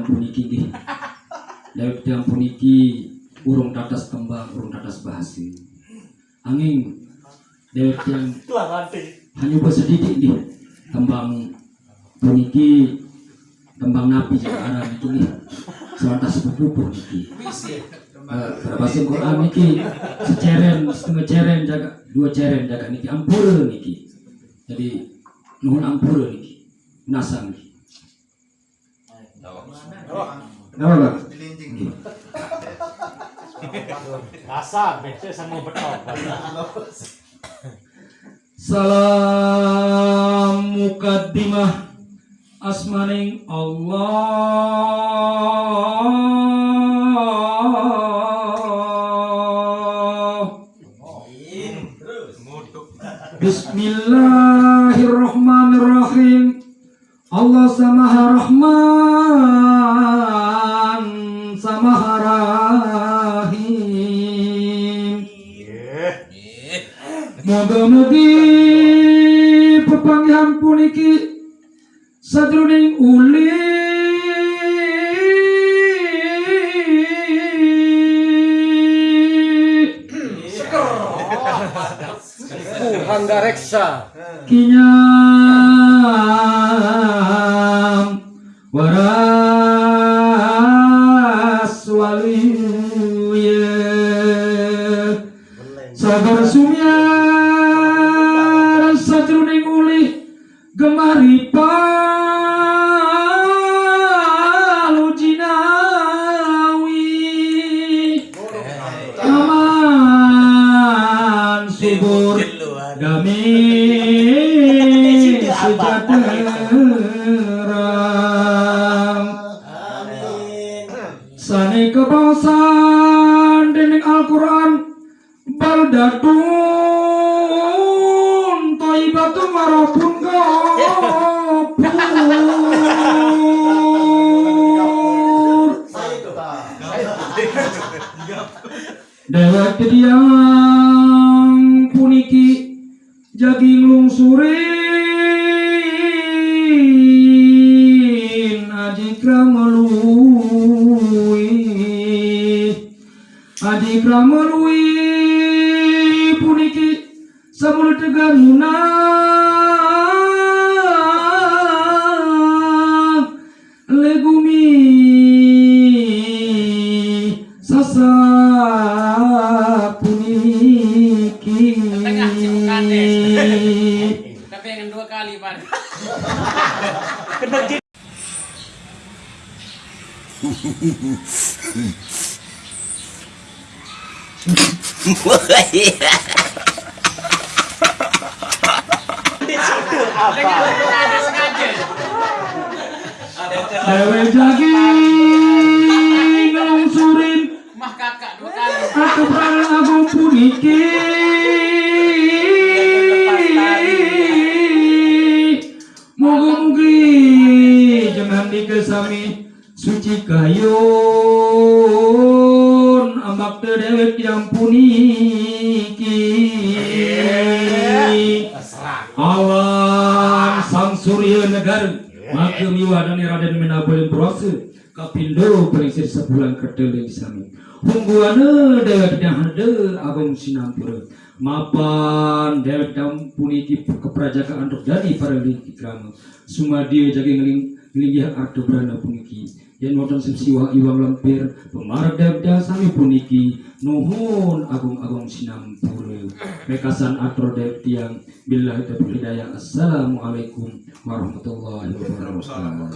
yang puniki nggih. Dawet yang puniki urung tatas tembang urung tatas bahasa angin dawet yang hanya bersedikit nih tembang puniki tembang napi arah itu nih sebatas sepupu puniki. Eh, bahasa Quran niki? Seceren setengah ceren jaga dua ceren jaga niki. Ampura niki. Jadi nuhun ampura niki. Nasang niki Kenapa? Nggih. Kasar, biasanya sama betok. Salam mukaddimah asmaning Allah Bismillahirrahmanirrahim Allah samaha rahman Moga-mogi pepanggihan puniki sajroning uli. Hangga reksa. kinyam waras waliya sabar sumyar sejahtera. Sani kebangsaan dening Al-Quran Baldatun Toibatun warapun Dewek kediang puniki jaging lungsurin ajikra melui ajikra melui puniki sabul tegar Dewe jaging lungsurin Mah kakak dua kali. aku puniki. Awan sang surya negara maka miwa dan raden menabolin proses kapindo peringsir sebulan kedel yang sami. Hungguana dewek yang hade agung sinampura. Mapan dewek yang puniki keprajakaan untuk dari para lingki krama. Sumadia jaga ngeling ngelinggih ardo berana puniki yang wonten siwa iwang dewek yang sami puniki nuhun agung-agung sinampura mekasan atro dewek tiang billahi taufiq hidayah. Assalamualaikum warahmatullahi wabarakatuh